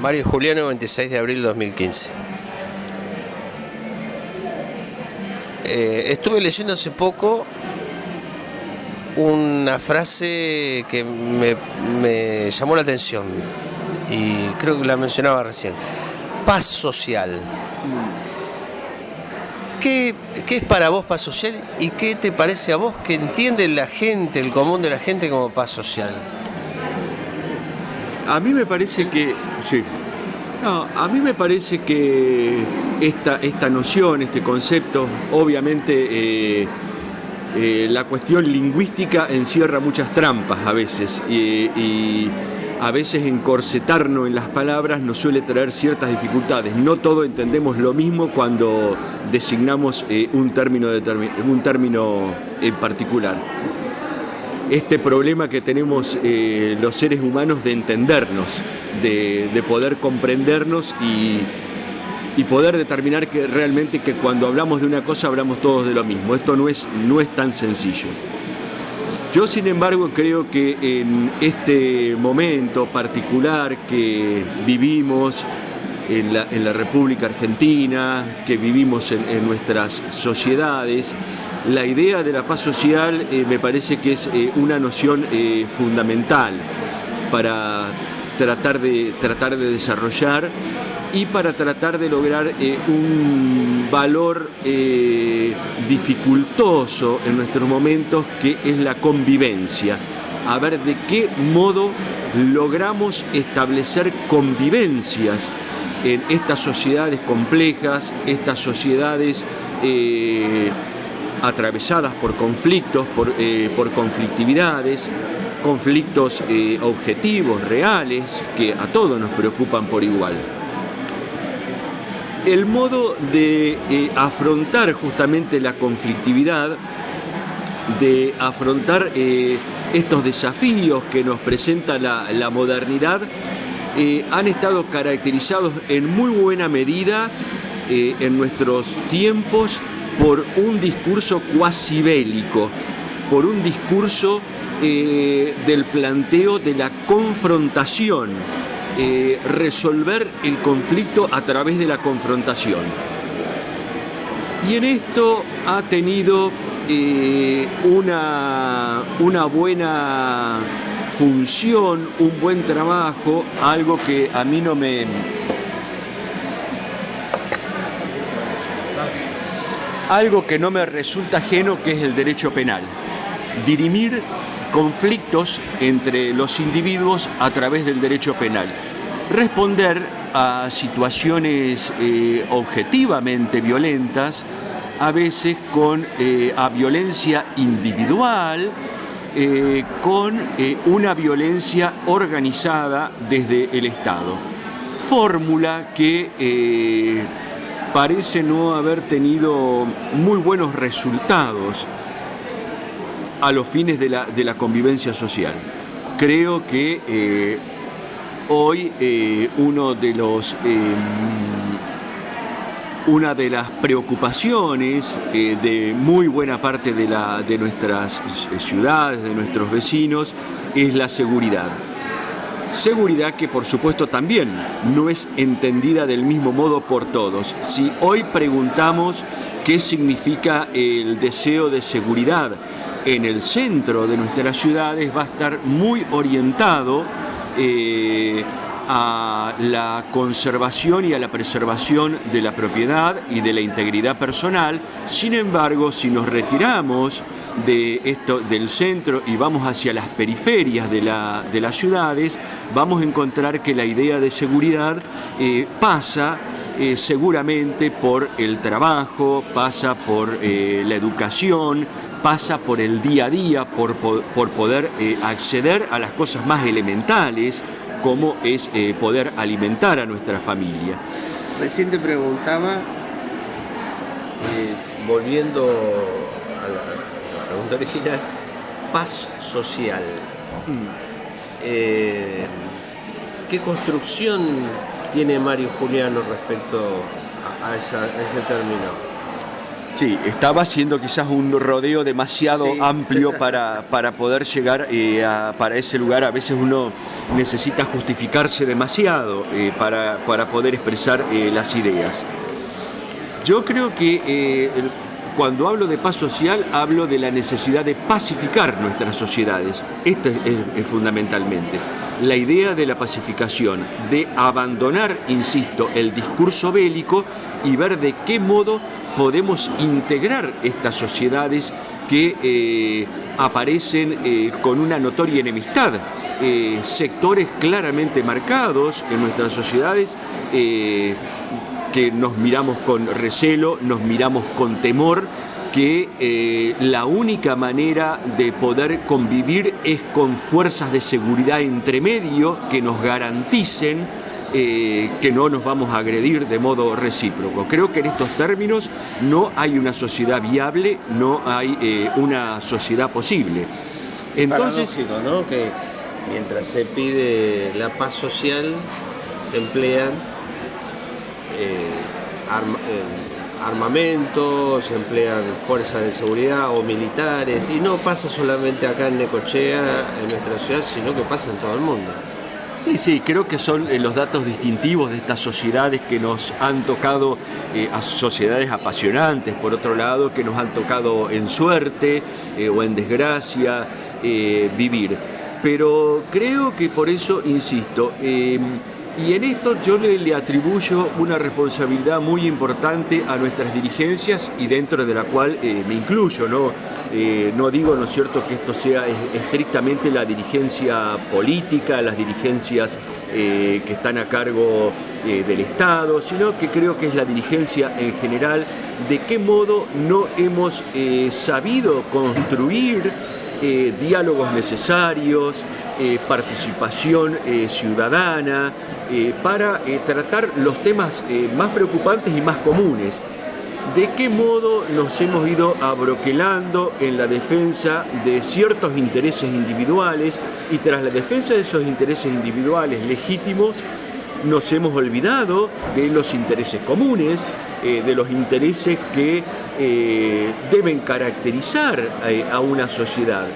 Mario Juliano, 26 de abril de 2015. Eh, estuve leyendo hace poco una frase que me, llamó la atención y creo que la mencionaba recién. Paz social. ¿Qué, ¿Qué, es para vos paz social y qué te parece a vos que entiende la gente, el común de la gente como paz social? A mí me parece que, sí, no, a mí me parece que esta, esta noción, este concepto, obviamente eh, eh, la cuestión lingüística encierra muchas trampas a veces y, a veces encorsetarnos en las palabras nos suele traer ciertas dificultades. No todos entendemos lo mismo cuando designamos eh, un, término un término en particular este problema que tenemos eh, los seres humanos de entendernos, de, poder comprendernos y, poder determinar que realmente que cuando hablamos de una cosa hablamos todos de lo mismo. Esto no es, no es tan sencillo. Yo, sin embargo, creo que en este momento particular que vivimos en la, República Argentina, que vivimos en nuestras sociedades, la idea de la paz social eh, me parece que es eh, una noción eh, fundamental para tratar de, tratar de desarrollar y para tratar de lograr un valor dificultoso en nuestros momentos que es la convivencia. A ver de qué modo logramos establecer convivencias en estas sociedades complejas, estas sociedades atravesadas por conflictos, por, eh, conflictividades, conflictos eh, objetivos, reales, que a todos nos preocupan por igual. El modo de eh, afrontar justamente la conflictividad, de afrontar estos desafíos que nos presenta la modernidad, han estado caracterizados en muy buena medida en nuestros tiempos por un discurso cuasi bélico, por un discurso eh, del planteo de la confrontación, eh, resolver el conflicto a través de la confrontación. Y en esto ha tenido eh, una, una buena función, un buen trabajo, algo que a mí no me, algo que no me resulta ajeno que es el derecho penal. Dirimir conflictos entre los individuos a través del derecho penal. Responder a situaciones eh, objetivamente violentas, a veces con eh, a violencia individual, eh, con una violencia organizada desde el Estado. Fórmula que parece no haber tenido muy buenos resultados a los fines de la, convivencia social. Creo que eh, hoy eh, uno de los, em, una de las preocupaciones eh, de muy buena parte de, la, de nuestras ciudades, de nuestros vecinos, es la seguridad. Seguridad que por supuesto también no es entendida del mismo modo por todos. Si hoy preguntamos qué significa el deseo de seguridad en el centro de nuestras ciudades, va a estar muy orientado eh, a la conservación y a la preservación de la propiedad y de la integridad personal. Sin embargo, si nos retiramos de esto, del centro y vamos hacia las periferias de, las ciudades, vamos a encontrar que la idea de seguridad eh, pasa eh, seguramente por el trabajo, pasa por eh, la educación, pasa por el día a día, por, por poder acceder a las cosas más elementales, como es poder alimentar a nuestra familia. Recién te preguntaba, volviendo original, paz social. Eh, ¿Qué construcción tiene Mario Juliano respecto a, ese término? Sí, estaba haciendo quizás un rodeo demasiado amplio para, para, poder llegar eh, a, para ese lugar. A veces uno necesita justificarse demasiado eh, para, para, poder expresar eh, las ideas. Yo creo que cuando hablo de paz social, hablo de la necesidad de pacificar nuestras sociedades. Esto es fundamentalmente la idea de la pacificación, de abandonar, insisto, el discurso bélico y ver de qué modo podemos integrar estas sociedades que eh, aparecen eh, con una notoria enemistad. Eh, sectores claramente marcados en nuestras sociedades que nos miramos con recelo, nos miramos con temor, que la única manera de poder convivir es con fuerzas de seguridad entre medio que nos garanticen eh, que no nos vamos a agredir de modo recíproco. Creo que en estos términos no hay una sociedad viable, no hay eh, una sociedad posible. Entonces, ¿no? que mientras se pide la paz social, se emplean eh, armamentos, se emplean fuerzas de seguridad o militares, y no pasa solamente acá en Necochea, en nuestra ciudad, sino que pasa en todo el mundo. Sí, sí, creo que son eh, los datos distintivos de estas sociedades que nos han tocado, eh, a sociedades apasionantes, por otro lado, que nos han tocado en suerte eh, o en desgracia vivir. Pero creo que por eso, insisto, y en esto yo le, atribuyo una responsabilidad muy importante a nuestras dirigencias y dentro de la cual eh, me incluyo. ¿no? Eh, no digo, ¿no es cierto?, que esto sea estrictamente la dirigencia política, las dirigencias eh, que están a cargo del Estado, sino que creo que es la dirigencia en general de qué modo no hemos sabido construir diálogos necesarios, participación ciudadana, eh, para eh, tratar los temas eh, más preocupantes y más comunes. ¿De qué modo nos hemos ido abroquelando en la defensa de ciertos intereses individuales y tras la defensa de esos intereses individuales legítimos nos hemos olvidado de los intereses comunes, de los intereses que deben caracterizar a una sociedad?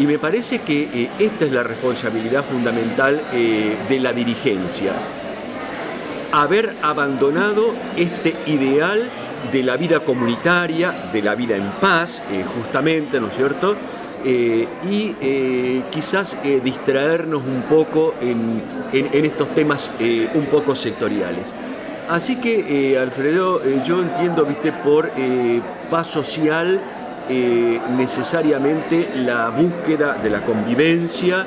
Y me parece que eh, esta es la responsabilidad fundamental eh, de la dirigencia. Haber abandonado este ideal de la vida comunitaria, de la vida en paz, eh, justamente, ¿no es cierto? Y quizás distraernos un poco en, en estos temas un poco sectoriales. Así que, Alfredo, yo entiendo, viste, por paz social, eh, necesariamente la búsqueda de la convivencia,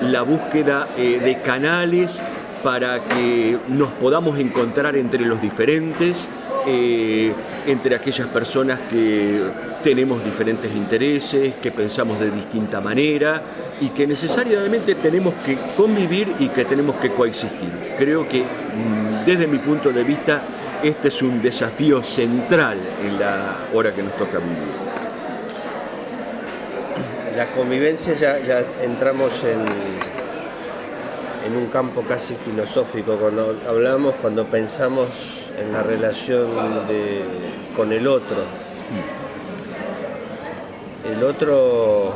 la búsqueda eh, de canales para que nos podamos encontrar entre los diferentes, eh, entre aquellas personas que tenemos diferentes intereses, que pensamos de distinta manera y que necesariamente tenemos que convivir y que tenemos que coexistir. Creo que mm, desde mi punto de vista este es un desafío central en la hora que nos toca vivir la convivencia ya, ya entramos en, en un campo casi filosófico cuando hablamos, cuando pensamos en la relación con el otro. El otro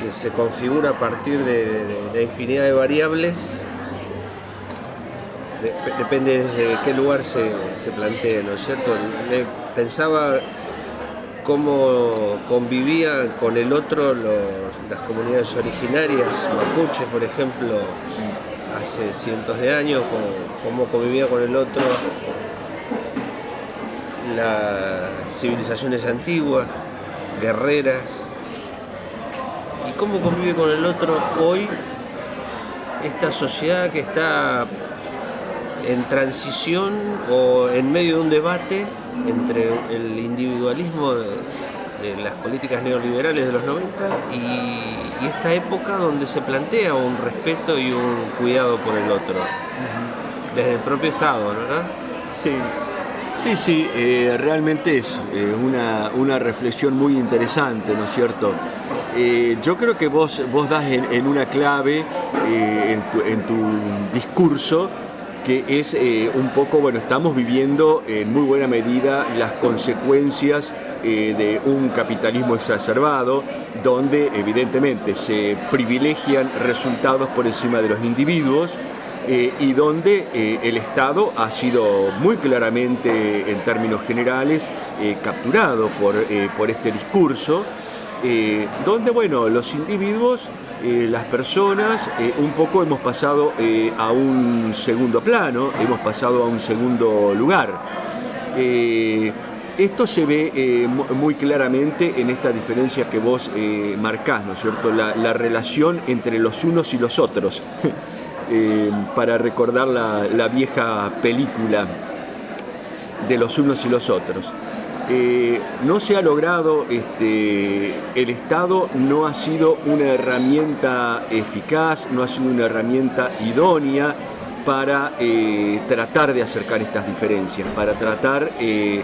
que se configura a partir de, infinidad de variables, depende de qué lugar se, se plantee, ¿no es cierto? pensaba cómo convivían con el otro las comunidades originarias, mapuche por ejemplo, hace cientos de años, cómo, convivía con el otro las civilizaciones antiguas, guerreras, y cómo convive con el otro hoy esta sociedad que está en transición o en medio de un debate entre el individualismo de, las políticas neoliberales de los 90 y, esta época donde se plantea un respeto y un cuidado por el otro, desde el propio Estado, ¿verdad? Sí, sí, sí, eh, realmente es eh, una, reflexión muy interesante, ¿no es cierto? Eh, yo creo que vos, vos das en, una clave en tu, en tu discurso que es un poco, bueno, estamos viviendo en muy buena medida las consecuencias de un capitalismo exacerbado, donde evidentemente se privilegian resultados por encima de los individuos, eh, y donde el Estado ha sido muy claramente, en términos generales, capturado por, por este discurso, donde bueno, los individuos eh, las personas eh, un poco hemos pasado eh, a un segundo plano, hemos pasado a un segundo lugar. Esto se ve muy claramente en esta diferencia que vos marcás, ¿no es cierto? La, relación entre los unos y los otros, para recordar la vieja película de los unos y los otros. Eh, no se ha logrado, este, el Estado no ha sido una herramienta eficaz, no ha sido una herramienta idónea para eh, tratar de acercar estas diferencias, para tratar eh,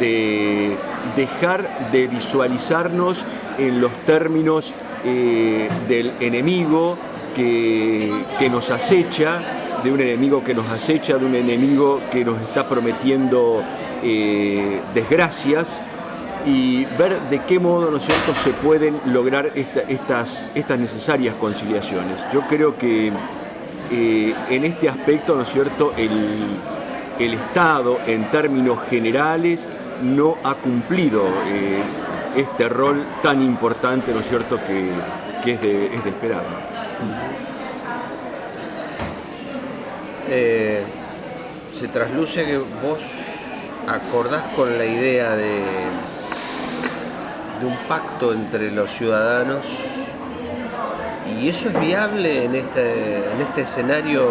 de dejar de visualizarnos en los términos del enemigo que, que nos acecha, de un enemigo que nos acecha, de un enemigo que nos está prometiendo eh, desgracias y ver de qué modo ¿no cierto? se pueden lograr estas, estas necesarias conciliaciones. Yo creo que eh, en este aspecto ¿no es cierto? El, el, Estado en términos generales no ha cumplido eh, este rol tan importante ¿no es cierto? que, es, de, es esperar. se trasluce que vos acordás con la idea de, un pacto entre los ciudadanos y eso es viable en este, en este escenario,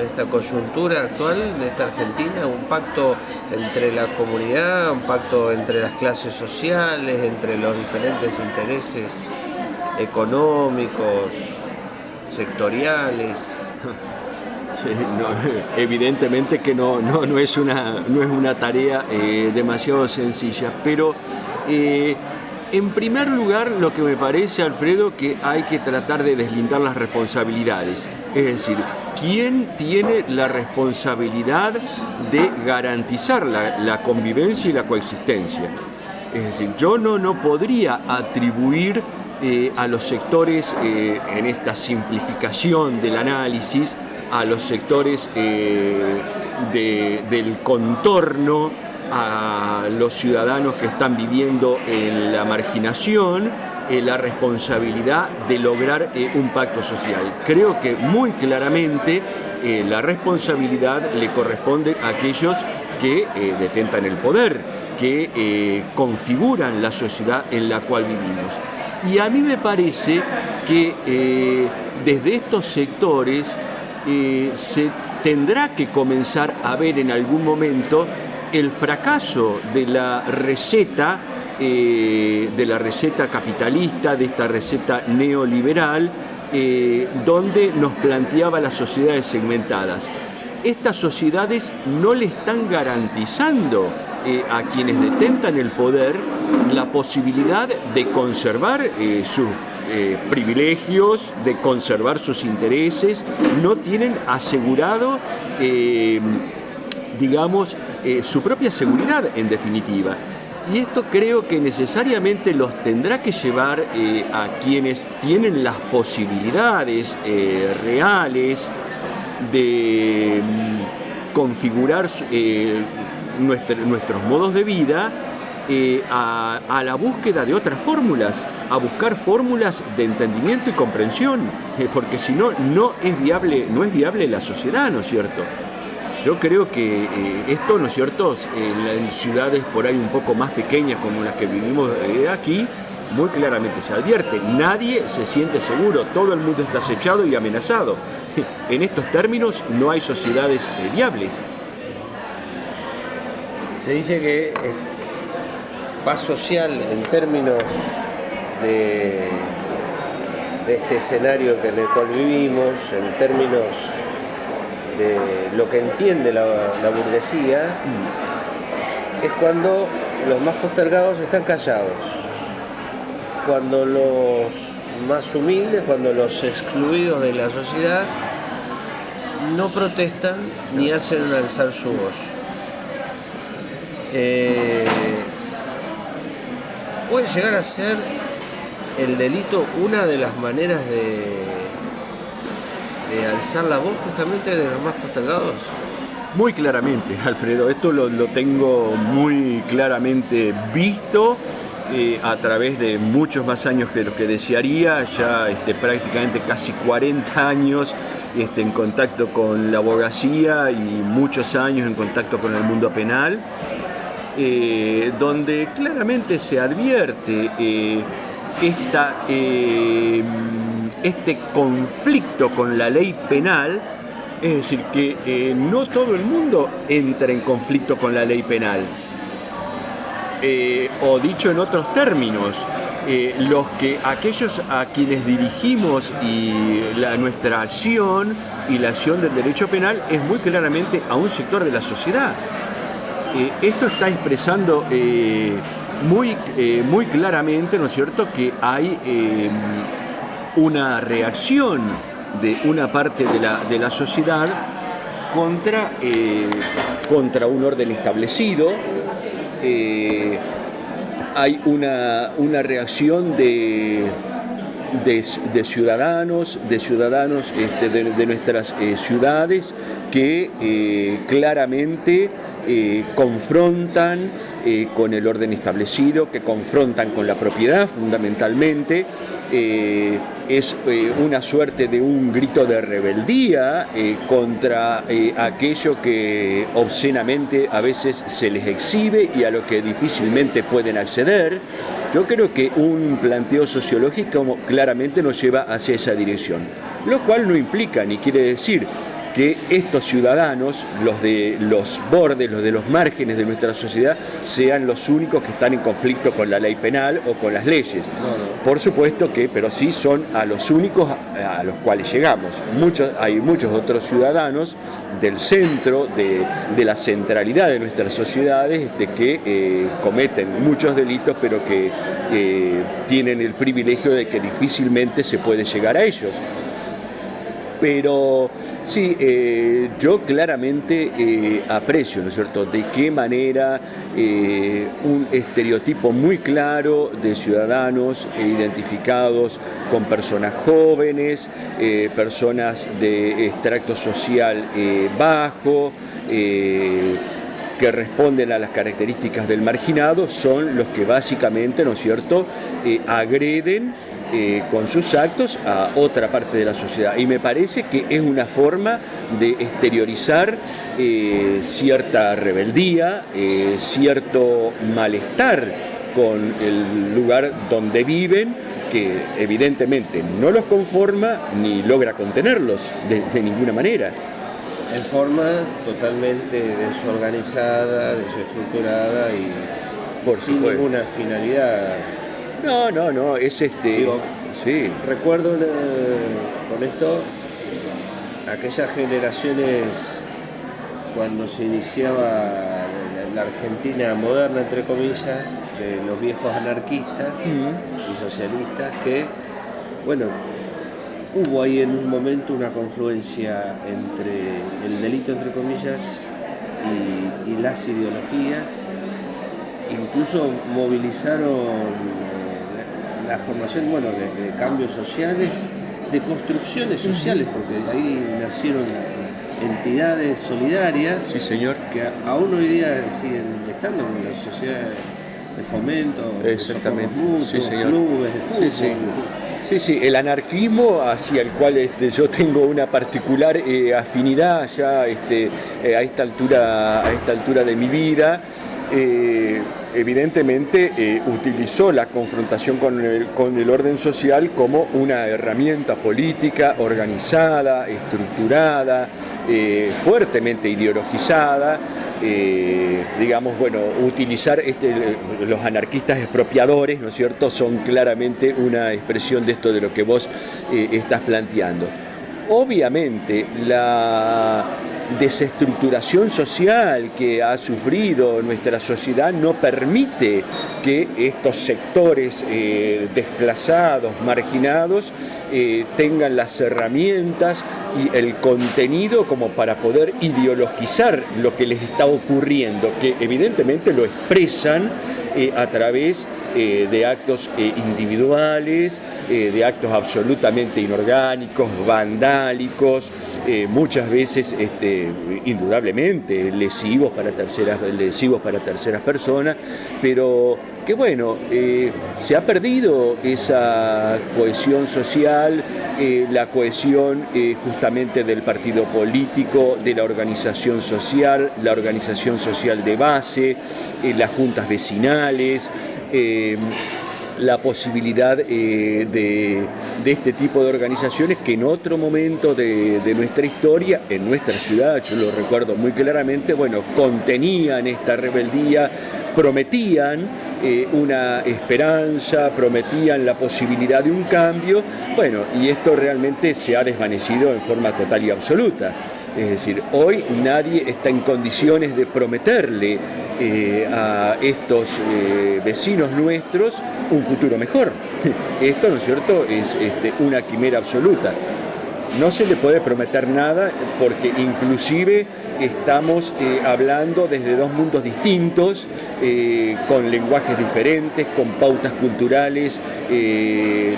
esta coyuntura actual, en esta Argentina, un pacto entre la comunidad, un pacto entre las clases sociales, entre los diferentes intereses económicos, sectoriales. evidentemente que no, no, es una, no es una tarea eh, demasiado sencilla, pero eh, en primer lugar lo que me parece, Alfredo, que hay que tratar de deslindar las responsabilidades. Es decir, ¿quién tiene la responsabilidad de garantizar la, convivencia y la coexistencia? Es decir, yo no, no podría atribuir eh, a los sectores en esta simplificación del análisis a los sectores eh, del contorno, a los ciudadanos que están viviendo en la marginación, eh, la responsabilidad de lograr eh, un pacto social. Creo que muy claramente la responsabilidad le corresponde a aquellos que detentan el poder, que configuran la sociedad en la cual vivimos. Y a mí me parece que desde estos sectores se tendrá que comenzar a ver en algún momento el fracaso de la receta, eh, de la receta capitalista, de esta receta neoliberal, eh, donde nos planteaba las sociedades segmentadas. Estas sociedades no le están garantizando eh, a quienes detentan el poder la posibilidad de conservar su eh, privilegios, de conservar sus intereses, no tienen asegurado, digamos, su propia seguridad en definitiva. Y esto creo que necesariamente los tendrá que llevar a quienes tienen las posibilidades reales de mm, configurar nuestros modos de vida eh, a, la búsqueda de otras fórmulas, a buscar fórmulas de entendimiento y comprensión, eh, porque si no, no es viable, no es viable la sociedad, ¿no es cierto? Yo creo que eh, esto, ¿no es cierto?, en, ciudades por ahí un poco más pequeñas como las que vivimos aquí, muy claramente se advierte, nadie se siente seguro, todo el mundo está acechado y amenazado. En estos términos no hay sociedades viables. Se dice que paz social en términos de, este escenario en el cual vivimos, en términos de lo que entiende la, burguesía, es cuando los más postergados están callados, cuando los más humildes, cuando los excluidos de la sociedad no protestan ni hacen alzar su voz. Eh, puede llegar a ser el delito una de las maneras de, alzar la voz justamente de los más postergados. Muy claramente, Alfredo, esto lo, tengo muy claramente visto eh, a través de muchos más años que lo que desearía, ya este, prácticamente casi 40 años este, en contacto con la abogacía y muchos años en contacto con el mundo penal, eh, donde claramente se advierte eh, esta, este conflicto con la ley penal es decir, que eh, no todo el mundo entra en conflicto con la ley penal. Eh, o dicho en otros términos, eh, los que, aquellos a quienes dirigimos y nuestra acción y la acción del derecho penal es muy claramente a un sector de la sociedad. esto está expresando muy, muy claramente, ¿no es cierto?, que hay una reacción de una parte de la, sociedad contra, eh, contra un orden establecido. Eh, hay una, reacción de, de, ciudadanos, de ciudadanos este, de, nuestras eh, ciudades que claramente confrontan con el orden establecido, que confrontan con la propiedad fundamentalmente, eh, es eh, una suerte de un grito de rebeldía eh, contra aquello que obscenamente a veces se les exhibe y a lo que difícilmente pueden acceder. Yo creo que un planteo sociológico claramente nos lleva hacia esa dirección, lo cual no implica ni quiere decir que estos ciudadanos, los de los bordes, los de los márgenes de nuestra sociedad, sean los únicos que están en conflicto con la ley penal o con las leyes. Por supuesto que, pero sí son a los únicos a los cuales llegamos. Muchos, hay muchos otros ciudadanos del centro, de, la centralidad de nuestras sociedades, este, que eh, cometen muchos delitos, pero que eh, tienen el privilegio de que difícilmente se puede llegar a ellos. Pero Sí, eh, yo claramente eh, aprecio, ¿no es cierto?, de qué manera eh, un estereotipo muy claro de ciudadanos identificados con personas jóvenes, personas de extracto social bajo, que responden a las características del marginado, son los que básicamente, ¿no es cierto?, agreden eh, con sus actos a otra parte de la sociedad. Y me parece que es una forma de exteriorizar eh, cierta rebeldía, eh, cierto malestar con el lugar donde viven, que evidentemente no los conforma ni logra contenerlos de, ninguna manera. En forma totalmente desorganizada, desestructurada y Por sin ninguna finalidad no, no, no, es este. sí. Recuerdo con esto aquellas generaciones cuando se iniciaba la Argentina moderna, entre comillas, de los viejos anarquistas y socialistas, que, bueno, hubo ahí en un momento una confluencia entre el delito, entre comillas, y las ideologías, incluso movilizaron la formación bueno, de, cambios sociales, de construcciones sociales, porque ahí nacieron entidades solidarias sí, señor. que aún hoy día siguen estando con la sociedad de fomento, Exactamente. De clubes de fútbol. Sí, sí. el anarquismo hacia el cual este, yo tengo una particular eh, afinidad ya este, eh, a, esta altura, a esta altura de mi vida. Eh, evidentemente eh, utilizó la confrontación con el, orden social como una herramienta política organizada, estructurada, eh, fuertemente ideologizada, digamos, bueno, utilizar este, los anarquistas expropiadores, ¿no es cierto?, son claramente una expresión de esto de lo que vos estás planteando. Obviamente, la desestructuración social que ha sufrido nuestra sociedad no permite que estos sectores eh, desplazados, marginados, eh, tengan las herramientas y el contenido como para poder ideologizar lo que les está ocurriendo, que evidentemente lo expresan eh, a través de actos individuales, de actos absolutamente inorgánicos, vandálicos, muchas veces este, indudablemente lesivos para, terceras, lesivos para terceras personas, pero que bueno, eh, se ha perdido esa cohesión social, eh, la cohesión eh, justamente del partido político, de la organización social, la organización social de base, las juntas vecinales, la posibilidad de, este tipo de organizaciones que en otro momento de, de, nuestra historia, en nuestra ciudad, yo lo recuerdo muy claramente, bueno, contenían esta rebeldía, prometían eh, una esperanza, prometían la posibilidad de un cambio, bueno, y esto realmente se ha desvanecido en forma total y absoluta. Es decir, hoy nadie está en condiciones de prometerle eh, a estos eh, vecinos nuestros un futuro mejor. Esto, ¿no es cierto?, es este, una quimera absoluta. No se le puede prometer nada porque inclusive estamos eh, hablando desde dos mundos distintos, con lenguajes diferentes, con pautas culturales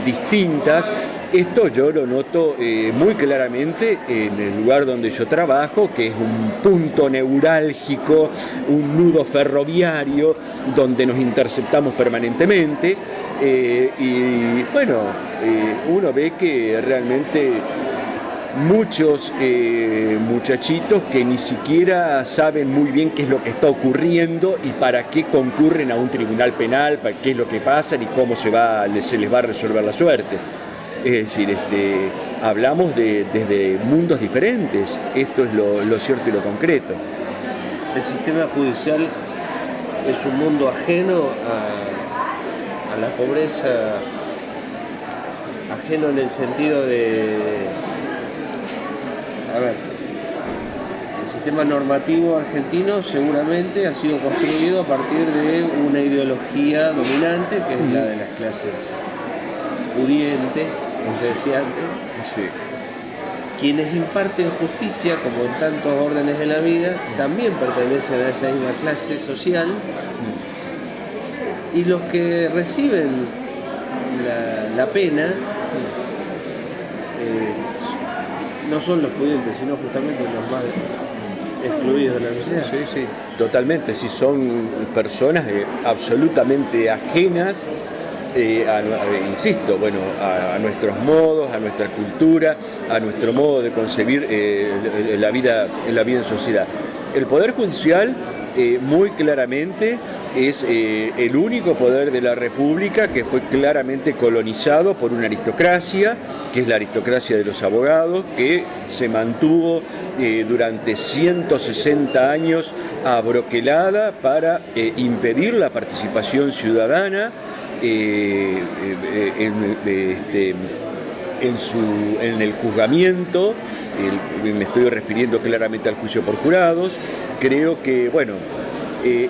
distintas. Esto yo lo noto muy claramente en el lugar donde yo trabajo, que es un punto neurálgico, un nudo ferroviario, donde nos interceptamos permanentemente. y bueno, uno ve que realmente muchos eh, muchachitos que ni siquiera saben muy bien qué es lo que está ocurriendo y para qué concurren a un tribunal penal, para qué es lo que pasa y cómo se les va a resolver la suerte. Es decir, este, hablamos de, desde mundos diferentes, esto es lo, cierto y lo concreto. El sistema judicial es un mundo ajeno a la pobreza, ajeno en el sentido de a ver, el sistema normativo argentino seguramente ha sido construido a partir de una ideología dominante que es la de las clases pudientes, como se decía antes. Quienes imparten justicia, como en tantos órdenes de la vida, también pertenecen a esa misma clase social. Y los que reciben la, pena eh, no son los pudientes, sino justamente los más excluidos de la sociedad. Sí, sí, totalmente, si son personas eh, absolutamente ajenas eh, eh, insisto, bueno, a, nuestros modos, a nuestra cultura, a nuestro modo de concebir la, vida, la vida en sociedad. El Poder Judicial muy claramente es el único poder de la República que fue claramente colonizado por una aristocracia que es la aristocracia de los abogados, que se mantuvo eh, durante 160 años abroquelada para eh, impedir la participación ciudadana eh, este, en, su, en el juzgamiento, me estoy refiriendo claramente al juicio por jurados, creo que, bueno,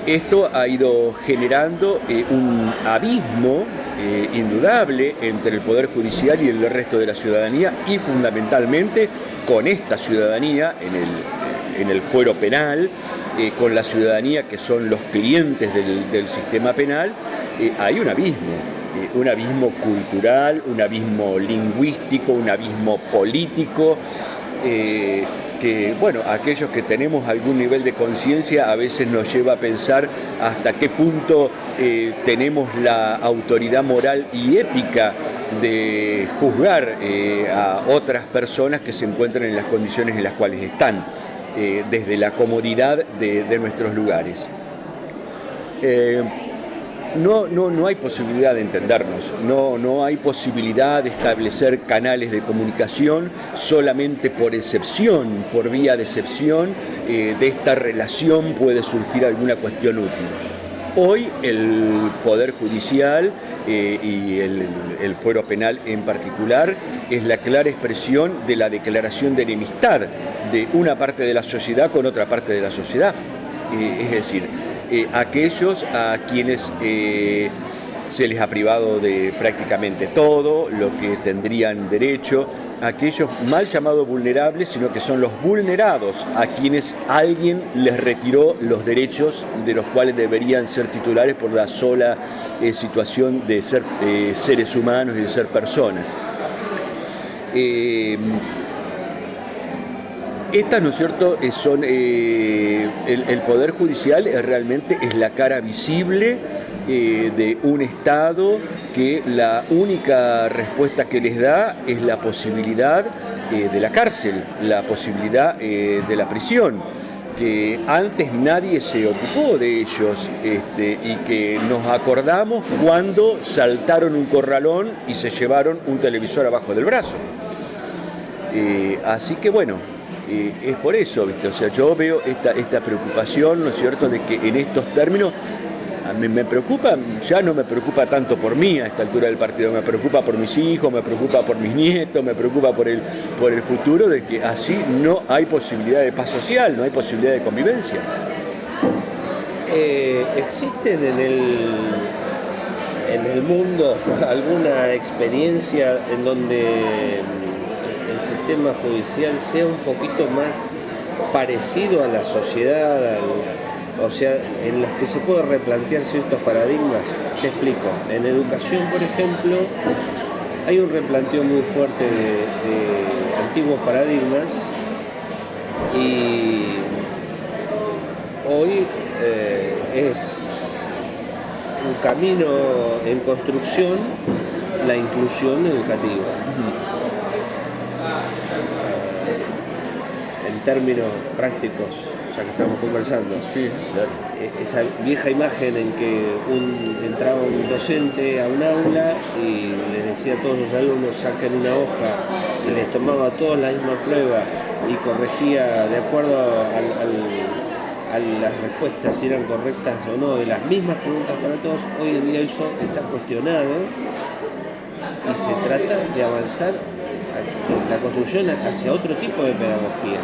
esto ha ido generando un abismo eh, indudable entre el Poder Judicial y el resto de la ciudadanía y fundamentalmente con esta ciudadanía en el, en el fuero penal, eh, con la ciudadanía que son los clientes del, sistema penal, eh, hay un abismo, un abismo cultural, un abismo lingüístico, un abismo político que, bueno, aquellos que tenemos algún nivel de conciencia a veces nos lleva a pensar hasta qué punto eh, tenemos la autoridad moral y ética de juzgar eh, a otras personas que se encuentran en las condiciones en las cuales están, eh, desde la comodidad de, nuestros lugares no, no, no hay posibilidad de entendernos, no, no hay posibilidad de establecer canales de comunicación solamente por excepción, por vía de excepción, eh, de esta relación puede surgir alguna cuestión útil. Hoy el Poder Judicial eh, y el, el, fuero penal en particular es la clara expresión de la declaración de enemistad de una parte de la sociedad con otra parte de la sociedad. es decir, aquellos a quienes se les ha privado de prácticamente todo lo que tendrían derecho, aquellos mal llamados vulnerables, sino que son los vulnerados a quienes alguien les retiró los derechos de los cuales deberían ser titulares por la sola eh, situación de ser eh, seres humanos y de ser personas. Eh, estas, ¿no es cierto?, son, el, el, Poder Judicial realmente es la cara visible eh, de un Estado que la única respuesta que les da es la posibilidad eh, de la cárcel, la posibilidad eh, de la prisión que antes nadie se ocupó de ellos este, y que nos acordamos cuando saltaron un corralón y se llevaron un televisor abajo del brazo. así que bueno, es por eso, ¿viste? O sea, yo veo esta, esta preocupación, ¿no es cierto?, de que en estos términos a mí me preocupa, ya no me preocupa tanto por mí a esta altura del partido, me preocupa por mis hijos, me preocupa por mis nietos, me preocupa por el, por el futuro de que así no hay posibilidad de paz social, no hay posibilidad de convivencia. Eh, ¿Existen en el, en el mundo alguna experiencia en donde el sistema judicial sea un poquito más parecido a la sociedad, o sea, en las que se puede replantear ciertos paradigmas. Te explico. En educación, por ejemplo, hay un replanteo muy fuerte de, antiguos paradigmas y hoy eh, es un camino en construcción la inclusión educativa. Términos prácticos, ya que estamos conversando. Sí, e-, Esa vieja imagen en que entraba un docente a un aula y les decía a todos los alumnos saquen una hoja, se les tomaba a todos la misma prueba y corregía de acuerdo a las respuestas si eran correctas o no, de las mismas preguntas para todos, hoy en día eso está cuestionado y se trata de avanzar la construcción hacia otro tipo de pedagogía,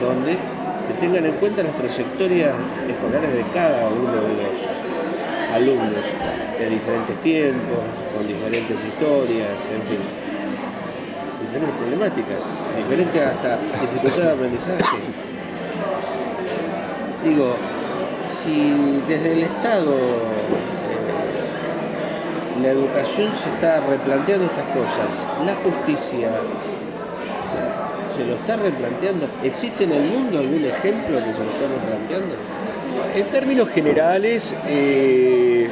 donde se tengan en cuenta las trayectorias escolares de cada uno de los alumnos, de diferentes tiempos, con diferentes historias, en fin, diferentes problemáticas, diferentes hasta dificultad de aprendizaje. Digo, si desde el Estado la educación se está replanteando estas cosas, la justicia se lo está replanteando. ¿Existe en el mundo algún ejemplo que se lo está replanteando? En términos generales, eh,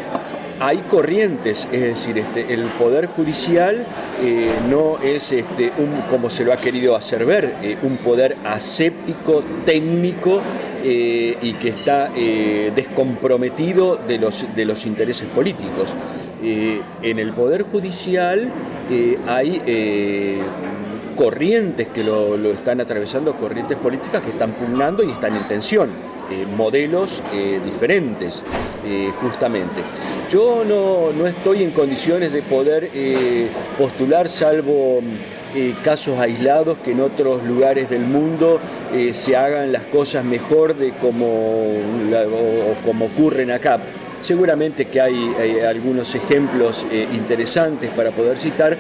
hay corrientes, es decir, este, el Poder Judicial eh, no es este, un, como se lo ha querido hacer ver, eh, un poder aséptico, técnico y que está descomprometido de los, de los intereses políticos. En el Poder Judicial hay corrientes que lo, están atravesando, corrientes políticas que están pugnando y están en tensión, eh, modelos eh, diferentes, eh, justamente. Yo no, estoy en condiciones de poder postular, salvo casos aislados que en otros lugares del mundo se hagan las cosas mejor de como, como ocurren acá. Seguramente que hay, algunos ejemplos interesantes para poder citar,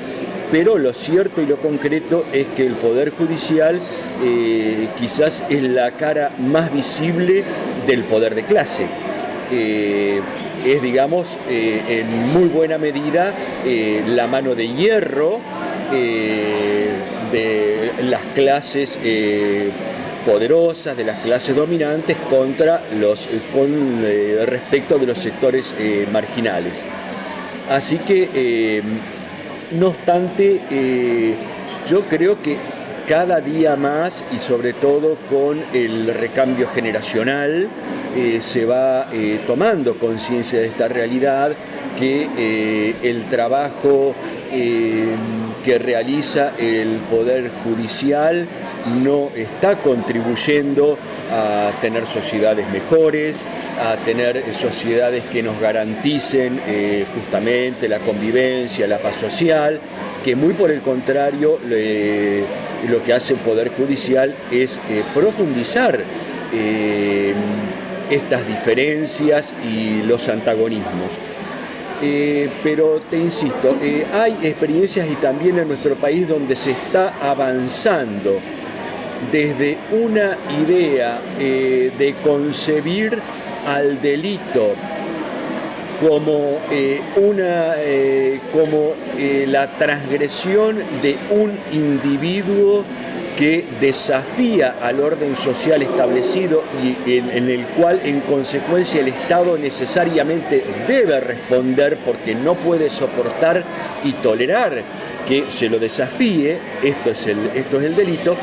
pero lo cierto y lo concreto es que el Poder Judicial eh, quizás es la cara más visible del poder de clase. Eh, es, digamos, eh, en muy buena medida la mano de hierro de las clases poderosas, de las clases dominantes contra los, con respecto de los sectores marginales. Así que no obstante, eh, yo creo que cada día más y sobre todo con el recambio generacional eh, se va eh, tomando conciencia de esta realidad que el trabajo que realiza el Poder Judicial no está contribuyendo a tener sociedades mejores, a tener sociedades que nos garanticen eh, justamente la convivencia, la paz social, que muy por el contrario lo que hace el Poder Judicial es profundizar estas diferencias y los antagonismos. Pero te insisto, hay experiencias y también en nuestro país donde se está avanzando desde una idea de concebir al delito como, eh, una, eh, como eh, la transgresión de un individuo que desafía al orden social establecido y en, el cual en consecuencia el Estado necesariamente debe responder porque no puede soportar y tolerar que se lo desafíe, esto es el, esto es el delito,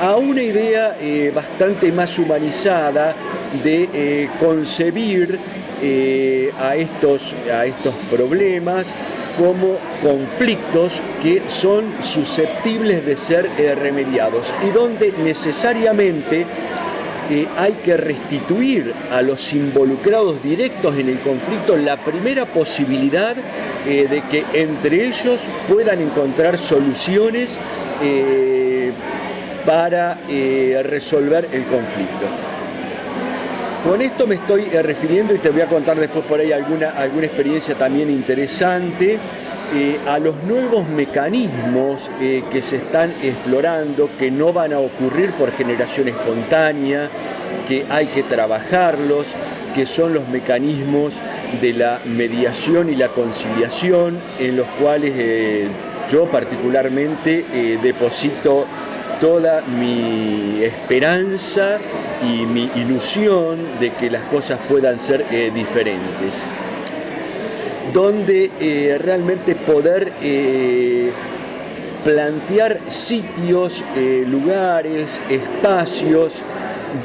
a una idea bastante más humanizada de concebir eh, a, estos, a estos problemas como conflictos que son susceptibles de ser eh, remediados y donde necesariamente eh, hay que restituir a los involucrados directos en el conflicto la primera posibilidad de que entre ellos puedan encontrar soluciones para resolver el conflicto. Con esto me estoy eh, refiriendo, y te voy a contar después por ahí alguna, alguna experiencia también interesante, eh, a los nuevos mecanismos eh, que se están explorando, que no van a ocurrir por generación espontánea, que hay que trabajarlos, que son los mecanismos de la mediación y la conciliación, en los cuales yo particularmente deposito toda mi esperanza y mi ilusión de que las cosas puedan ser eh, diferentes. Donde eh, realmente poder eh, plantear sitios, lugares, espacios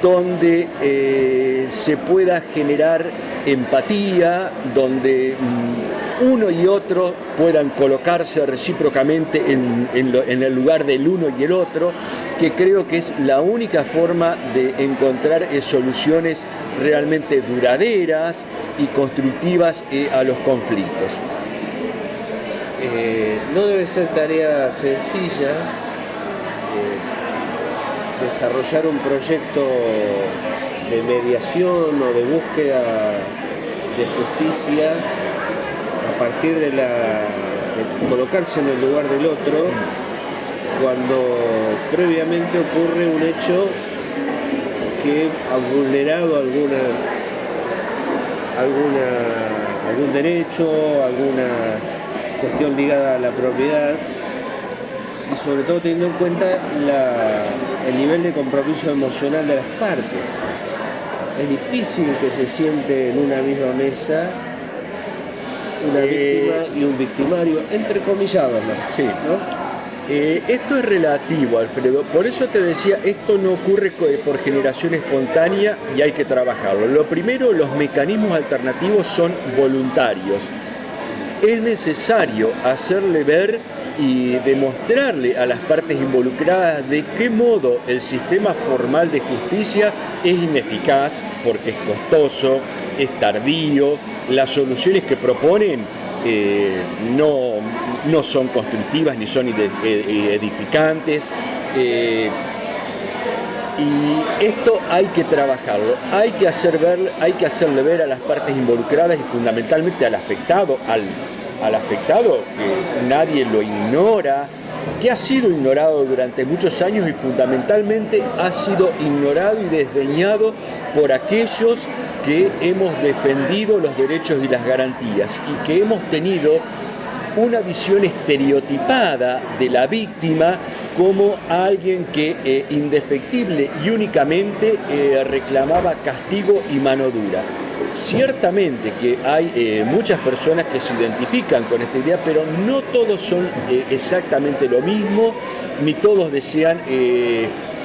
donde se pueda generar empatía, donde mm, uno y otro puedan colocarse recíprocamente en, el lugar del uno y el otro, que creo que es la única forma de encontrar eh, soluciones realmente duraderas y constructivas eh, a los conflictos. Eh, no debe ser tarea sencilla desarrollar un proyecto de mediación o de búsqueda de justicia a partir de, la, colocarse en el lugar del otro cuando previamente ocurre un hecho que ha vulnerado alguna, alguna, algún derecho, alguna cuestión ligada a la propiedad y sobre todo teniendo en cuenta el nivel de compromiso emocional de las partes. Es difícil que se siente en una misma mesa una eh, víctima y un victimario, entre comillados, Sí. Eh, esto es relativo, Alfredo. Por eso te decía, esto no ocurre por generación espontánea y hay que trabajarlo. Lo primero, los mecanismos alternativos son voluntarios. Es necesario hacerle ver y demostrarle a las partes involucradas de qué modo el sistema formal de justicia es ineficaz porque es costoso, es tardío, las soluciones que proponen eh, no, no, son constructivas ni son edificantes. Eh, y esto hay que trabajarlo, hay que, hacer ver, hay que hacerle ver a las partes involucradas y fundamentalmente al afectado, al al afectado, que nadie lo ignora, que ha sido ignorado durante muchos años y fundamentalmente ha sido ignorado y desdeñado por aquellos que hemos defendido los derechos y las garantías y que hemos tenido una visión estereotipada de la víctima como alguien que eh, indefectible y únicamente eh, reclamaba castigo y mano dura. Ciertamente que hay eh, muchas personas que se identifican con esta idea, pero no todos son exactamente lo mismo, ni todos desean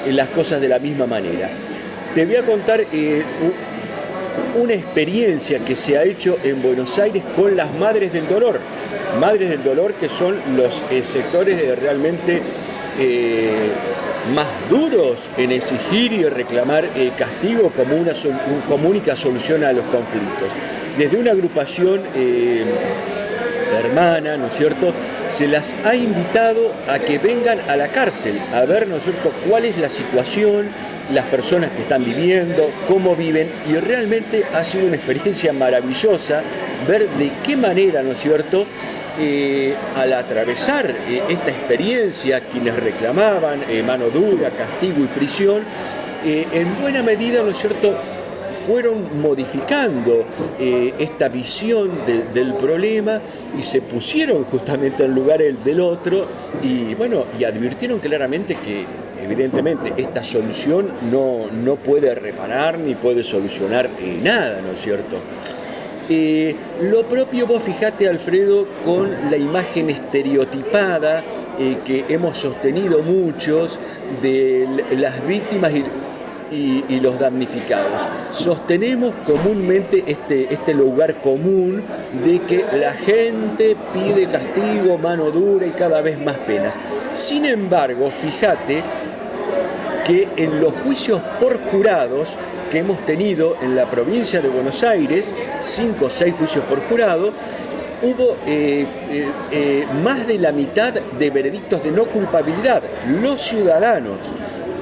las cosas de la misma manera. Te voy a contar una experiencia que se ha hecho en Buenos Aires con las Madres del Dolor. Madres del Dolor que son los sectores realmente más duros en exigir y reclamar eh, castigo como una, como única solución a los conflictos. Desde una agrupación eh, hermana, ¿no es cierto? Se las ha invitado a que vengan a la cárcel a ver, ¿no es cierto?, cuál es la situación, las personas que están viviendo, cómo viven, y realmente ha sido una experiencia maravillosa ver de qué manera, ¿no es cierto?, eh, al atravesar eh, esta experiencia, quienes reclamaban eh, mano dura, castigo y prisión, en buena medida, ¿no es cierto?, fueron modificando esta visión del problema y se pusieron justamente en lugar el del otro y bueno, y advirtieron claramente que evidentemente esta solución no, no puede reparar ni puede solucionar nada, ¿no es cierto? Eh, lo propio vos fijate, Alfredo, con la imagen estereotipada eh, que hemos sostenido muchos de las víctimas y, los damnificados. Sostenemos comúnmente este, este lugar común de que la gente pide castigo, mano dura y cada vez más penas. Sin embargo, fíjate que en los juicios por jurados que hemos tenido en la provincia de Buenos Aires, cinco o seis juicios por jurado, hubo eh, eh, eh, más de la mitad de veredictos de no culpabilidad. Los ciudadanos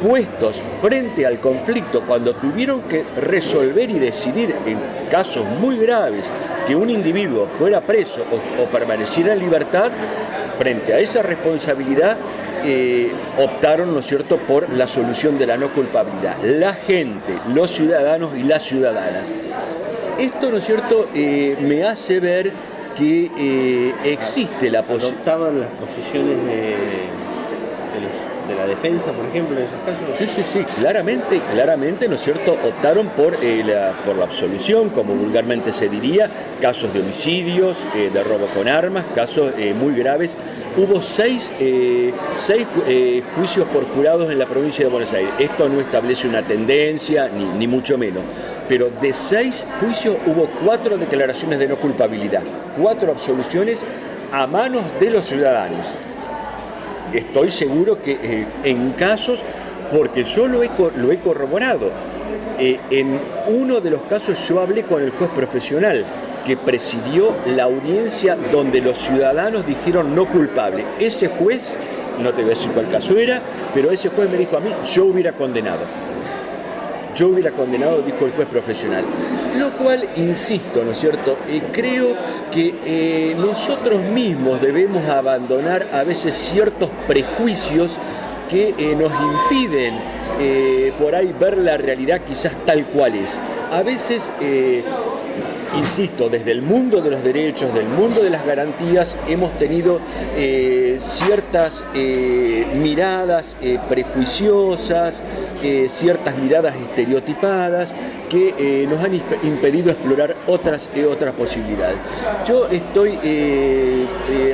puestos frente al conflicto cuando tuvieron que resolver y decidir en casos muy graves que un individuo fuera preso o, o permaneciera en libertad, frente a esa responsabilidad eh, optaron, ¿no es cierto?, por la solución de la no culpabilidad. La gente, los ciudadanos y las ciudadanas. Esto, ¿no es cierto?, eh, me hace ver que eh, existe la posibilidad... las posiciones de de la defensa, por ejemplo, en esos casos? Sí, sí, sí, claramente, claramente, ¿no es cierto?, optaron por, eh, la, por la absolución, como vulgarmente se diría, casos de homicidios, eh, de robo con armas, casos eh, muy graves. Hubo seis, seis juicios por jurados en la provincia de Buenos Aires. Esto no establece una tendencia, ni, ni mucho menos. Pero de seis juicios hubo cuatro declaraciones de no culpabilidad, cuatro absoluciones a manos de los ciudadanos estoy seguro que eh, en casos, porque yo lo he, lo he corroborado, eh, en uno de los casos yo hablé con el juez profesional que presidió la audiencia donde los ciudadanos dijeron no culpable. Ese juez, no te voy a decir cuál caso era, pero ese juez me dijo a mí, yo hubiera condenado yo hubiera condenado, dijo el juez profesional. Lo cual, insisto, ¿no es cierto? Eh, creo que eh, nosotros mismos debemos abandonar a veces ciertos prejuicios que eh, nos impiden por ahí ver la realidad quizás tal cual es. A veces insisto, desde el mundo de los derechos, del mundo de las garantías, hemos tenido eh, ciertas eh, miradas eh, prejuiciosas, ciertas miradas estereotipadas que nos han impedido explorar otras, otras posibilidades. Yo estoy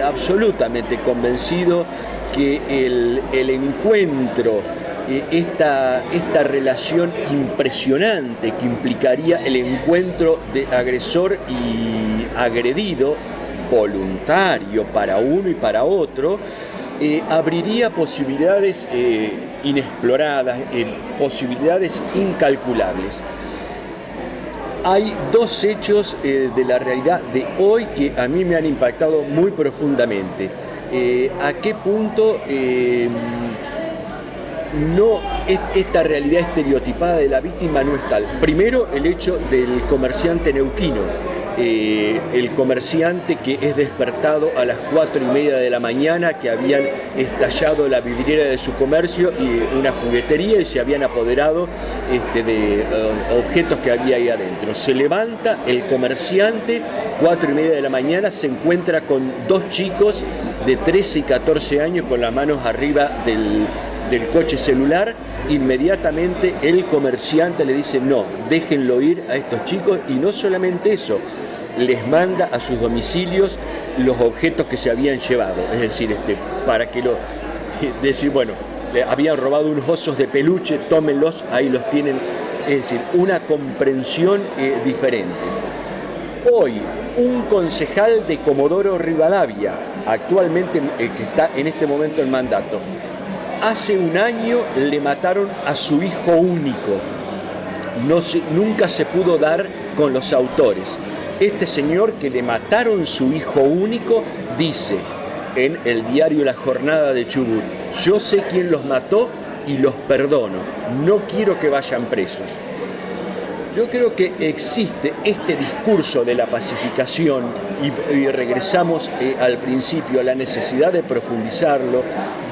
absolutamente convencido que el, el encuentro esta, esta relación impresionante que implicaría el encuentro de agresor y agredido, voluntario para uno y para otro, eh, abriría posibilidades eh, inexploradas, eh, posibilidades incalculables. Hay dos hechos de la realidad de hoy que a mí me han impactado muy profundamente. ¿A qué punto no esta realidad estereotipada de la víctima no es tal. Primero, el hecho del comerciante neuquino, eh, el comerciante que es despertado a las cuatro y media de la mañana, que habían estallado la vidriera de su comercio y una juguetería y se habían apoderado este, de eh, objetos que había ahí adentro. Se levanta el comerciante, cuatro y media de la mañana, se encuentra con dos chicos de 13 y 14 años con las manos arriba del del coche celular, inmediatamente el comerciante le dice no, déjenlo ir a estos chicos y no solamente eso, les manda a sus domicilios los objetos que se habían llevado, es decir, este, para que lo, decir, bueno, habían robado unos osos de peluche, tómenlos, ahí los tienen, es decir, una comprensión eh, diferente. Hoy, un concejal de Comodoro Rivadavia, actualmente eh, que está en este momento en mandato, hace un año le mataron a su hijo único. Nunca se pudo dar con los autores. Este señor que le mataron su hijo único dice en el diario La Jornada de Chubut, yo sé quién los mató y los perdono, no quiero que vayan presos. Yo creo que existe este discurso de la pacificación y, regresamos eh, al principio a la necesidad de profundizarlo,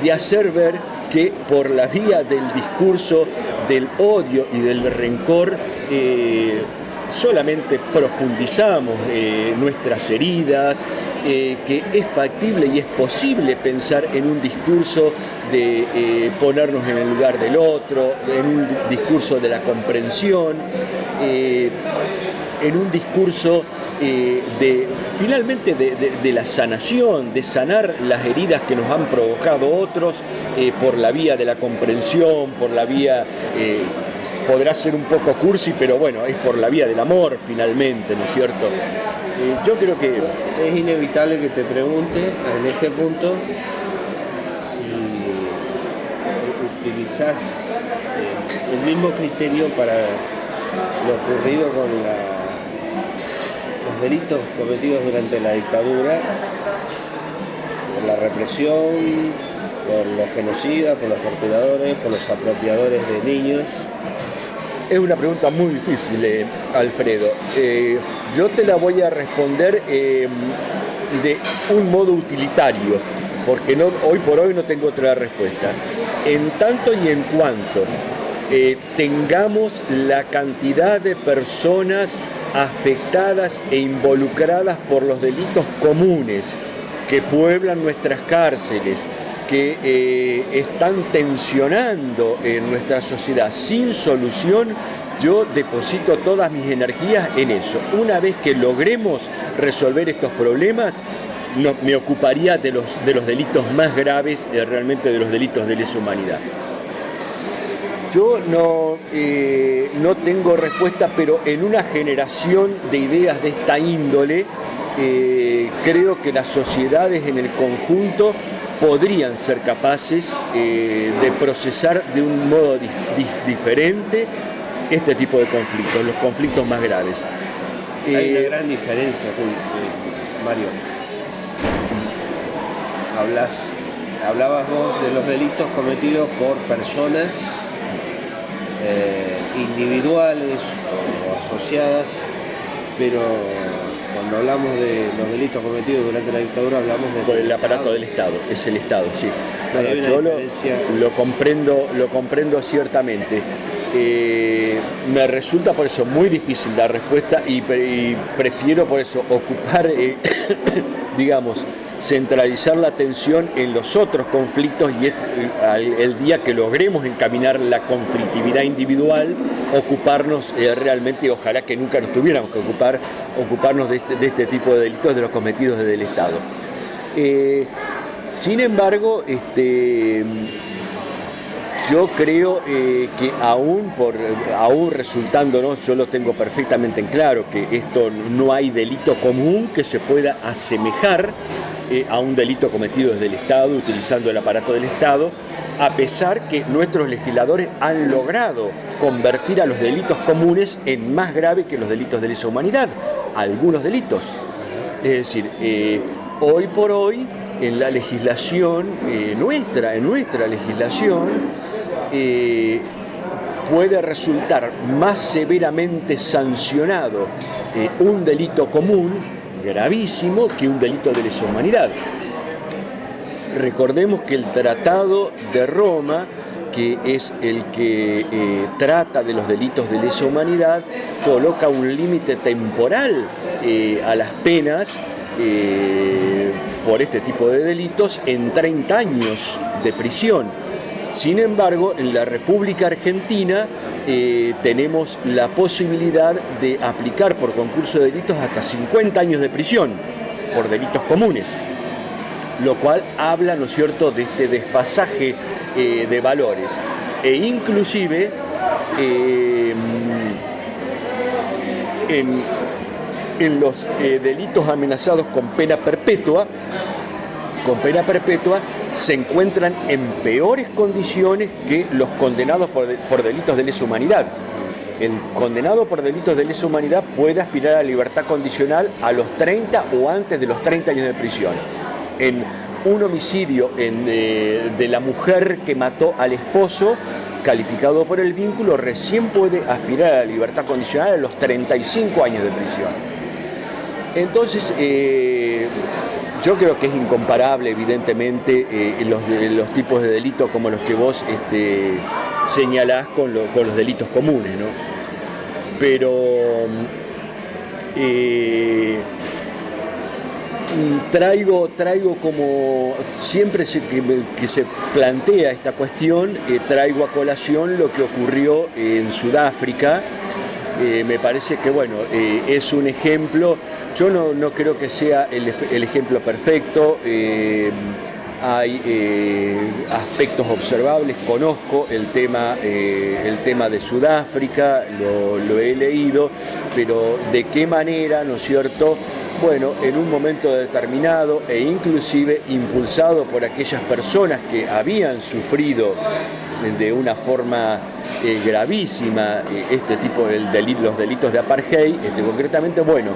de hacer ver que por la vía del discurso del odio y del rencor eh, solamente profundizamos eh, nuestras heridas, eh, que es factible y es posible pensar en un discurso de eh, ponernos en el lugar del otro, en un discurso de la comprensión, en un discurso de finalmente de, la sanación, de sanar las heridas que nos han provocado otros por la vía de la comprensión, por la vía podrá ser un poco cursi, pero bueno, es por la vía del amor finalmente, ¿no es cierto? Yo creo que es inevitable que te pregunte en este punto si utilizas eh, el mismo criterio para lo ocurrido con los delitos cometidos durante la dictadura, por la represión, por los genocidas, por los torturadores, por los apropiadores de niños, es una pregunta muy difícil, eh, Alfredo. Eh, yo te la voy a responder eh, de un modo utilitario, porque no, hoy por hoy no tengo otra respuesta. En tanto y en cuanto tengamos la cantidad de personas afectadas e involucradas por los delitos comunes que pueblan nuestras cárceles, que eh, están tensionando en nuestra sociedad sin solución, yo deposito todas mis energías en eso. Una vez que logremos resolver estos problemas, me ocuparía de los, de los delitos más graves, eh, realmente de los delitos de lesa humanidad. Yo no, eh, no tengo respuesta, pero en una generación de ideas de esta índole, creo que las sociedades en el conjunto podrían ser capaces eh, de procesar de un modo diferente este tipo de conflictos, los conflictos más graves. Hay una eh, gran diferencia, eh, Mario. Hablas, hablabas vos de los delitos cometidos por personas individuales o asociadas, pero cuando hablamos de los delitos cometidos durante la dictadura, hablamos de... Por el aparato del Estado, es el Estado, sí. Yo lo, comprendo, lo comprendo ciertamente. Eh, me resulta por eso muy difícil dar respuesta y, prefiero por eso ocupar, eh, digamos, centralizar la atención en los otros conflictos y el, día que logremos encaminar la conflictividad individual, ocuparnos eh, realmente, ojalá que nunca nos tuviéramos que ocupar, ocuparnos de este, este tipo de delitos de los cometidos desde el Estado. Eh, sin embargo, este, yo creo eh, que aún, por, aún resultando, yo lo tengo perfectamente en claro, que esto no hay delito común que se pueda asemejar eh, a un delito cometido desde el Estado, utilizando el aparato del Estado, a pesar que nuestros legisladores han logrado convertir a los delitos comunes en más graves que los delitos de lesa humanidad, algunos delitos. Es decir, eh, hoy por hoy, en la legislación eh, nuestra, en nuestra legislación, puede resultar más severamente sancionado un delito común gravísimo que un delito de lesa humanidad. Recordemos que el Tratado de Roma, que es el que eh, trata de los delitos de lesa humanidad, coloca un límite temporal eh, a las penas eh, por este tipo de delitos en 30 años de prisión. Sin embargo, en la República Argentina eh, tenemos la posibilidad de aplicar por concurso de delitos hasta 50 años de prisión por delitos comunes, lo cual habla, ¿no es cierto?, de este desfasaje eh, de valores. E inclusive eh, en, en, los delitos amenazados con pena perpetua, con pena perpetua, se encuentran en peores condiciones que los condenados por, delitos de lesa humanidad. el condenado por delitos de lesa humanidad puede aspirar a libertad condicional a los 30 o antes de los 30 años de prisión. En un homicidio de la mujer que mató al esposo, calificado por el vínculo, recién puede aspirar a la libertad condicional a los 35 años de prisión. Entonces, eh, yo creo que es incomparable, evidentemente, eh, los, tipos de delitos como los que vos este, señalás con, los delitos comunes, ¿no? Pero eh, traigo, traigo como siempre que, se plantea esta cuestión, eh, traigo a colación lo que ocurrió en Sudáfrica. Eh, me parece que bueno, es un ejemplo, yo no, creo que sea el, ejemplo perfecto, hay eh, aspectos observables, conozco el tema, eh, el tema de Sudáfrica, lo, he leído, pero de qué manera, ¿no es cierto? Bueno, en un momento determinado e inclusive impulsado por aquellas personas que habían sufrido de una forma eh, gravísima este tipo de los delitos de apartheid, este, concretamente, bueno,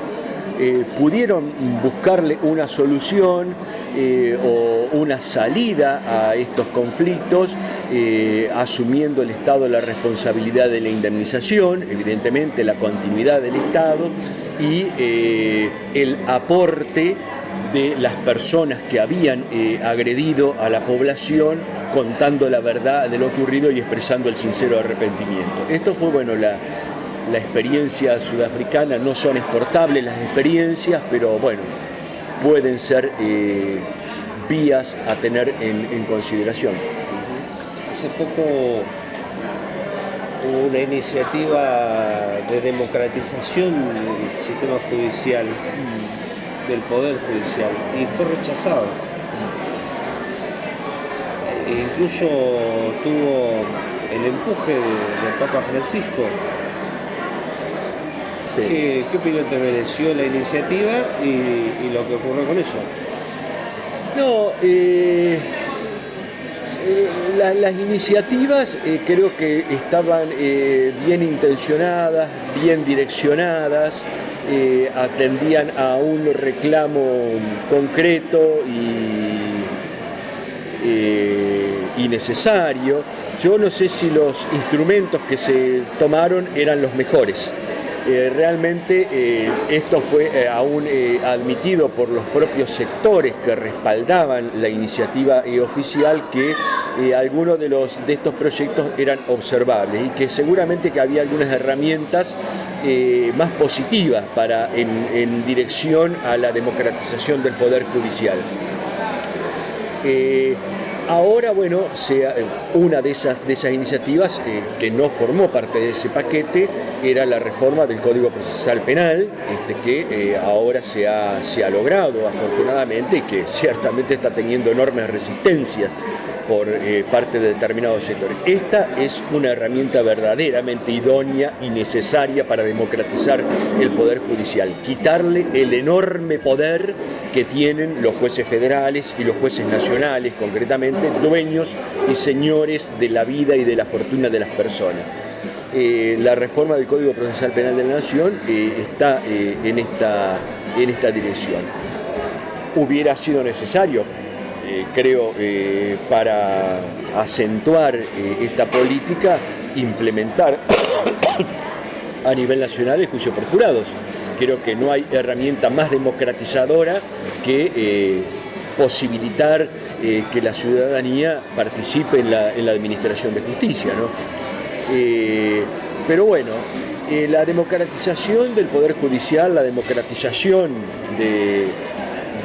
eh, pudieron buscarle una solución eh, o una salida a estos conflictos, eh, asumiendo el Estado la responsabilidad de la indemnización, evidentemente la continuidad del Estado y el aporte de las personas que habían agredido a la población contando la verdad de lo ocurrido y expresando el sincero arrepentimiento. Esto fue bueno la, la experiencia sudafricana, no son exportables las experiencias, pero bueno, pueden ser eh, vías a tener en, consideración. Hace poco hubo una iniciativa de democratización del sistema judicial, del poder judicial, y fue rechazado. E incluso tuvo el empuje del Papa Francisco ¿Qué, opinión te mereció la iniciativa y, lo que ocurrió con eso? No, eh, eh, las iniciativas eh, creo que estaban bien intencionadas, bien direccionadas, atendían a un reclamo concreto y, y necesario. Yo no sé si los instrumentos que se tomaron eran los mejores. Eh, realmente eh, esto fue eh, aún admitido por los propios sectores que respaldaban la iniciativa oficial que algunos de, de estos proyectos eran observables y que seguramente que había algunas herramientas más positivas para, en, dirección a la democratización del Poder Judicial. Ahora, bueno, sea, una de esas, de esas iniciativas que no formó parte de ese paquete era la reforma del Código Procesal Penal, este, que eh, ahora se ha, se ha logrado afortunadamente y que ciertamente está teniendo enormes resistencias por eh, parte de determinados sectores. Esta es una herramienta verdaderamente idónea y necesaria para democratizar el Poder Judicial, quitarle el enorme poder que tienen los jueces federales y los jueces nacionales, concretamente dueños y señores de la vida y de la fortuna de las personas. Eh, la reforma del Código Procesal Penal de la Nación eh, está en, esta, en esta dirección. Hubiera sido necesario, creo, para acentuar esta política, implementar a nivel nacional el juicio por jurados. Creo que no hay herramienta más democratizadora que posibilitar que la ciudadanía participe en la, en la administración de justicia. ¿no? Eh, pero bueno, eh, la democratización del Poder Judicial, la democratización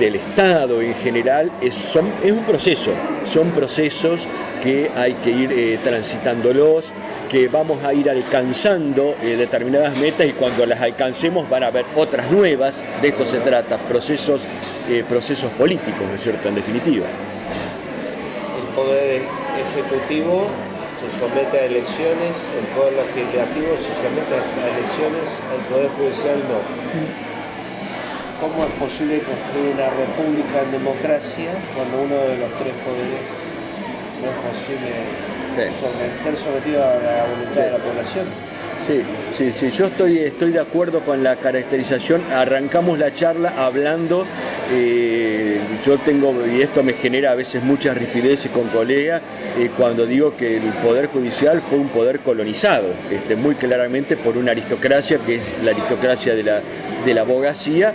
del Estado en general es, un proceso, son procesos que hay que ir eh, transitándolos, que vamos a ir alcanzando determinadas metas y cuando las alcancemos van a haber otras nuevas, de esto se trata, procesos, procesos políticos, ¿no es cierto?, en definitiva. El Poder Ejecutivo se somete a elecciones, el Poder Legislativo se somete a elecciones, el Poder Judicial no. ¿Cómo es posible construir una república en democracia cuando uno de los tres poderes no es posible ser sometido a la voluntad de la población? Sí, sí, sí, yo estoy, estoy de acuerdo con la caracterización. Arrancamos la charla hablando, eh, yo tengo, y esto me genera a veces muchas rispideces con colegas, eh, cuando digo que el Poder Judicial fue un poder colonizado, este, muy claramente por una aristocracia, que es la aristocracia de la, de la abogacía,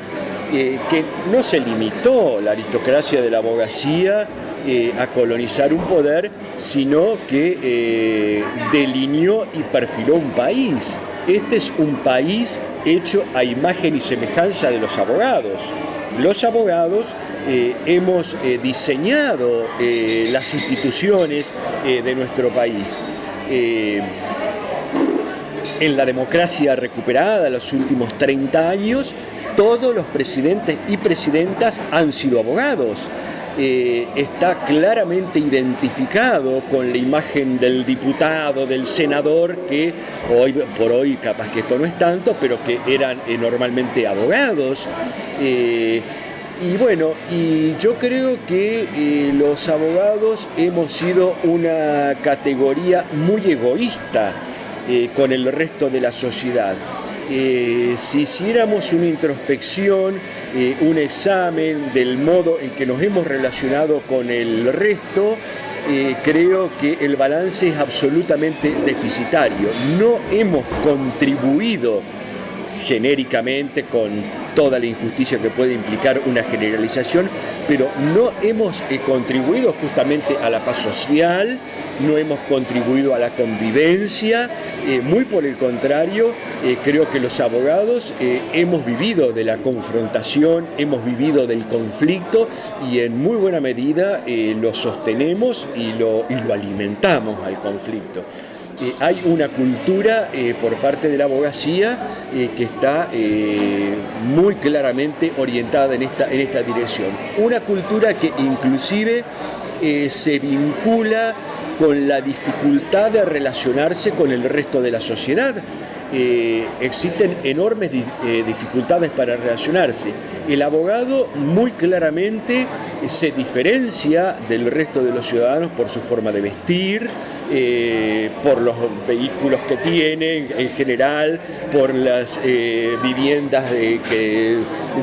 eh, que no se limitó la aristocracia de la abogacía eh, a colonizar un poder, sino que eh, delineó y perfiló un país. Este es un país hecho a imagen y semejanza de los abogados. Los abogados hemos diseñado las instituciones de nuestro país. en la democracia recuperada, los últimos 30 años, todos los presidentes y presidentas han sido abogados. Eh, está claramente identificado con la imagen del diputado, del senador, que hoy por hoy capaz que esto no es tanto, pero que eran eh, normalmente abogados. Eh, y bueno, y yo creo que los abogados hemos sido una categoría muy egoísta con el resto de la sociedad. Si hiciéramos una introspección, eh, un examen del modo en que nos hemos relacionado con el resto, eh, creo que el balance es absolutamente deficitario. No hemos contribuido genéricamente con toda la injusticia que puede implicar una generalización, pero no hemos eh, contribuido justamente a la paz social, no hemos contribuido a la convivencia, eh, muy por el contrario, eh, creo que los abogados hemos vivido de la confrontación, hemos vivido del conflicto y en muy buena medida lo sostenemos y lo, y lo alimentamos al conflicto. Eh, hay una cultura eh, por parte de la abogacía eh, que está muy claramente orientada en esta, en esta dirección. Una cultura que inclusive se vincula con la dificultad de relacionarse con el resto de la sociedad. Existen enormes dificultades para relacionarse. El abogado muy claramente se diferencia del resto de los ciudadanos por su forma de vestir, eh, por los vehículos que tiene en general, por las eh, viviendas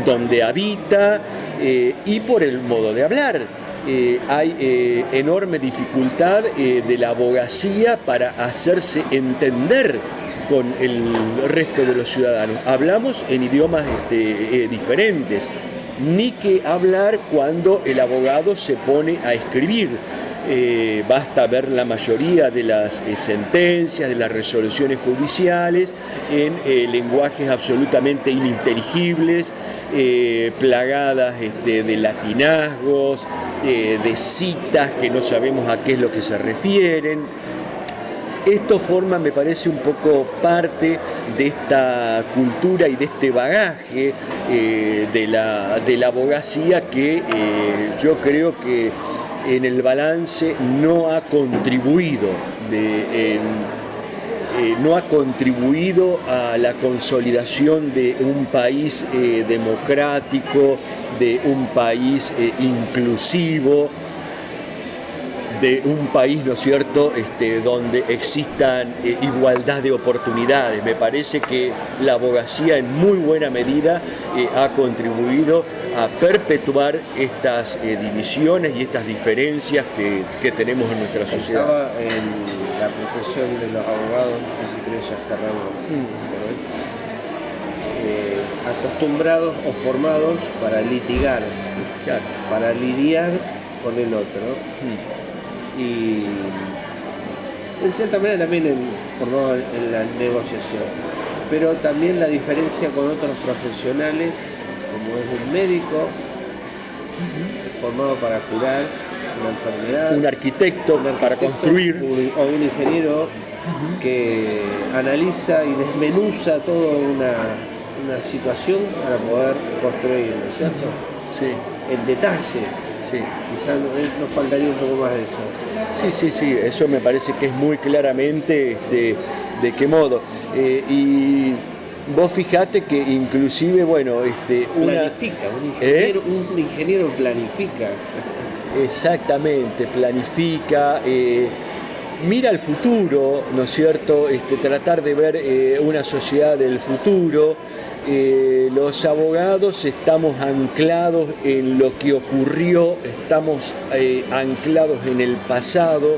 donde habita eh, y por el modo de hablar. hay enorme dificultad de la abogacía para hacerse entender con el resto de los ciudadanos. Hablamos en idiomas este, diferentes, ni que hablar cuando el abogado se pone a escribir. Eh, basta ver la mayoría de las eh, sentencias, de las resoluciones judiciales en eh, lenguajes absolutamente ininteligibles, plagadas este, de latinazgos, de citas que no sabemos a qué es lo que se refieren. Esto forma, me parece, un poco parte de esta cultura y de este bagaje de, la, de, la, abogacía que yo creo que en el balance no ha contribuido eh, no ha contribuido a la consolidación de un país eh, democrático, de un país eh, inclusivo, de un país, ¿no es cierto?, este, donde existan eh, igualdad de oportunidades. Me parece que la abogacía en muy buena medida eh, ha contribuido a perpetuar estas eh, divisiones y estas diferencias que, tenemos en nuestra sociedad. Pensaba en la profesión de los abogados, que si creo ya cerramos acostumbrados o formados para litigar, para lidiar con el otro. Y en cierta manera también formado en la negociación. Pero también la diferencia con otros profesionales, como es un médico, formado para curar una enfermedad. Un arquitecto, para construir. o un ingeniero que analiza y desmenuza toda una, una situación para poder construir, ¿no es cierto? Sí. En detalle. Sí. Quizás eh, nos faltaría un poco más de eso. Sí, sí, sí, eso me parece que es muy claramente este, de qué modo. Eh, y vos fijate que inclusive, bueno, este, planifica, ¿Eh? un, ingeniero, planifica. Exactamente, planifica. mira al futuro, ¿no es cierto? Este, tratar de ver eh, una sociedad del futuro. Eh, los abogados estamos anclados en lo que ocurrió, estamos anclados en el pasado,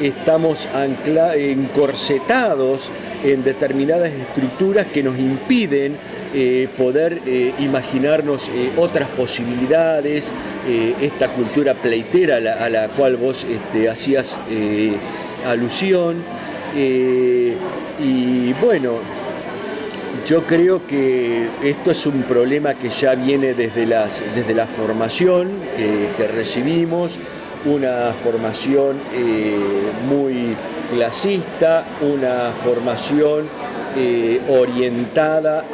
estamos encorsetados en determinadas estructuras que nos impiden eh, poder eh, imaginarnos eh, otras posibilidades, esta cultura pleitera a la, cual vos este, hacías alusión. y bueno, yo creo que esto es un problema que ya viene desde, las, desde la formación que, recibimos, una formación muy clasista, una formación eh, orientada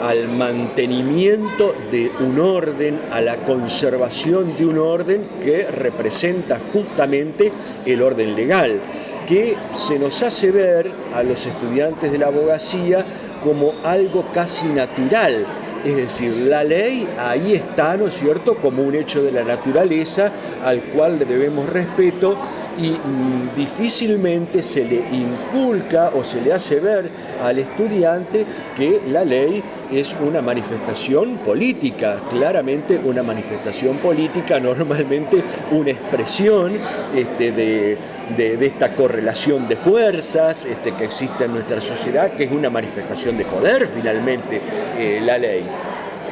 al mantenimiento de un orden, a la conservación de un orden que representa justamente el orden legal, que se nos hace ver a los estudiantes de la abogacía como algo casi natural, es decir, la ley ahí está, ¿no es cierto?, como un hecho de la naturaleza al cual debemos respeto y mm, difícilmente se le inculca o se le hace ver al estudiante que la ley es una manifestación política, claramente una manifestación política, normalmente una expresión este, de, esta correlación de fuerzas este, que existe en nuestra sociedad, que es una manifestación de poder finalmente eh, la ley.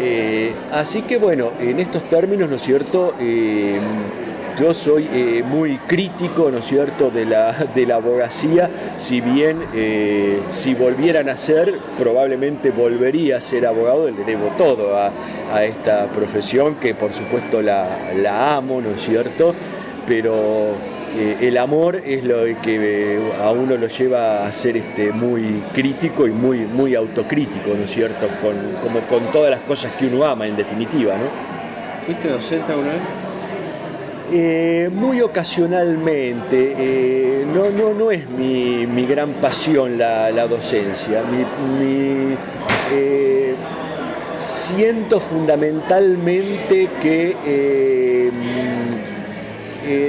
Eh, así que bueno, en estos términos, ¿no es cierto?, eh, yo soy eh, muy crítico, ¿no es cierto?, de la, de la abogacía, si bien eh, si volvieran a ser, probablemente volvería a ser abogado, le debo todo a, esta profesión, que por supuesto la, amo, ¿no es cierto?, pero eh, el amor es lo que a uno lo lleva a ser este, muy crítico y muy, muy autocrítico, ¿no es cierto?, con, como con todas las cosas que uno ama, en definitiva, ¿no? ¿Fuiste docente alguna vez? Eh, muy ocasionalmente, eh, no, no, no es mi, gran pasión la, docencia. Eh, siento fundamentalmente que,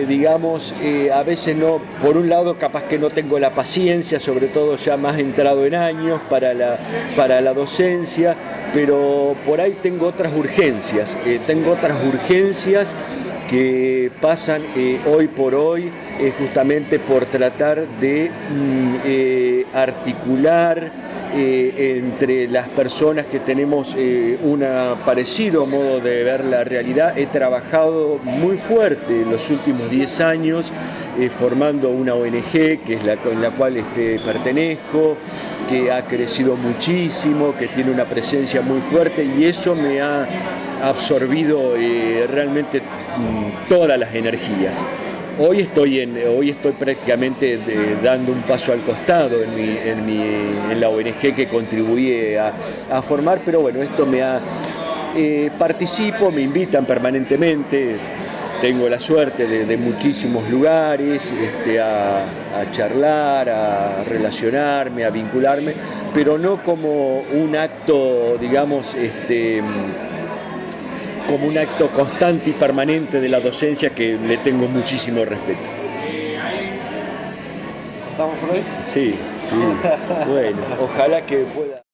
digamos, a veces no, por un lado capaz que no tengo la paciencia, sobre todo ya más entrado en años para la, para la docencia, pero por ahí tengo otras urgencias, tengo otras urgencias que pasan eh, hoy por hoy eh, justamente por tratar de mm, eh, articular entre las personas que tenemos un parecido modo de ver la realidad. He trabajado muy fuerte en los últimos 10 años formando una ONG que es la con la cual este, pertenezco, que ha crecido muchísimo, que tiene una presencia muy fuerte y eso me ha absorbido realmente todas las energías. Hoy estoy, en, hoy estoy prácticamente dando un paso al costado en, la ONG que contribuí a, formar, pero bueno, esto me ha... Eh, participo, me invitan permanentemente, tengo la suerte de, muchísimos lugares este, a, a, charlar, a relacionarme, a vincularme, pero no como un acto, digamos, este, como un acto constante y permanente de la docencia que le tengo muchísimo respeto. ¿Estamos por hoy? Sí, sí. bueno, ojalá que pueda...